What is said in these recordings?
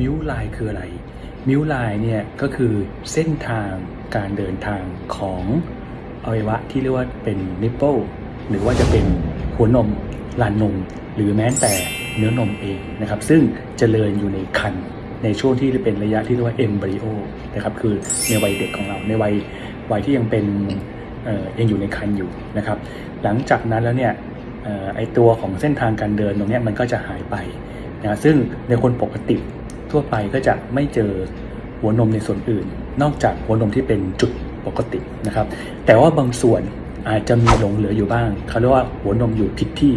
มิวไลน์คืออะไร มิวไลน์เนี่ยก็คือเส้นทางการเดินทางของอวัยวะที่เรียกว่าเป็นนิปเปิลหรือว่าจะเป็นหัวนมลานนม หรือแม้แต่เนื้อนมเองนะครับซึ่งเจริญอยู่ในคันในช่วงที่เป็นระยะที่เรียกว่าเอมบริโอนะครับคือในวัยเด็กของเราในวัยวัยที่ยังเป็นเออยังอยู่ในคันอยู่นะครับ หลังจากนั้นแล้วเนี่ย ไอตัวของเส้นทางการเดินตรงนี้มันก็จะหายไปนะซึ่งในคนปกติทั่วไปก็จะไม่เจอหัวนมในส่วนอื่น นอกจากหัวนมที่เป็นจุดปกตินะครับ แต่ว่าบางส่วน อาจจะมีหลงเหลืออยู่บ้างเขาเรียกว่าหัวนมอยู่ผิดที่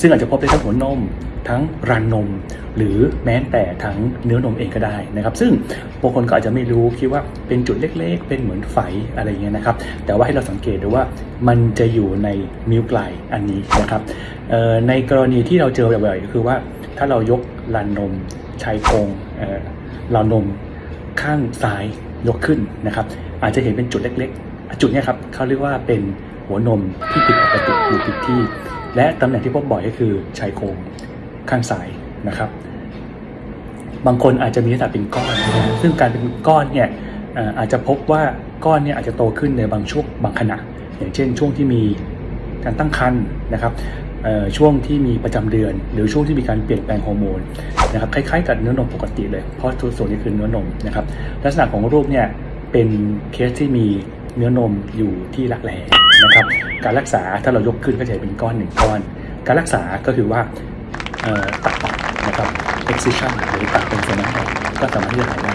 ซึ่งอาจจะพบได้ทั้งหัวนมทั้งรันนม หรือแม้แต่ทั้งเนื้อนมเองก็ได้นะครับ ซึ่งบางคนก็อาจจะไม่รู้คิดว่าเป็นจุดเล็กๆ เป็นเหมือนไฝอะไรเงี้ยนะครับ แต่ว่าให้เราสังเกตดูว่ามันจะอยู่ในมิวไกลอันนี้นะครับในกรณีที่เราเจอบ่อยๆก็คือว่าถ้าเรายกรันนมชายโครงเรานมข้างซ้ายยกขึ้นนะครับ อาจจะเห็นเป็นจุดเล็กๆ จุดนี้ครับเขาเรียกว่าเป็น หัวนมที่ผิดปกติอยู่ผิดที่ และตำแหน่งที่พบบ่อยก็คือชายโครงข้างซ้ายนะครับ บางคนอาจจะมีลักษณะเป็นก้อน ซึ่งการเป็นก้อนเนี่ยอาจจะพบว่าก้อนเนี่ยอาจจะโตขึ้นในบางช่วงบางขณะ อย่างเช่น ช่วงที่มีการตั้งครรภ์นะครับช่วงที่มีประจำเดือน หรือช่วงที่มีการเปลี่ยนแปลงฮอร์โมนนะครับคล้ายๆกับเนื้อนมปกติเลย เพราะส่วนนี้คือเนื้อนมนะครับลักษณะของรูปเนี่ยเป็นเคสที่มี เนื้อนมอยู่ที่รักแร้นะครับ การรักษาถ้าเรายกขึ้นก็จะเป็นก้อนหนึ่งก้อน การรักษาก็คือว่าตัดออกนะครับ excision หรือตัดเป็นส่วนนั้นออกก็สามารถที่จะหายได้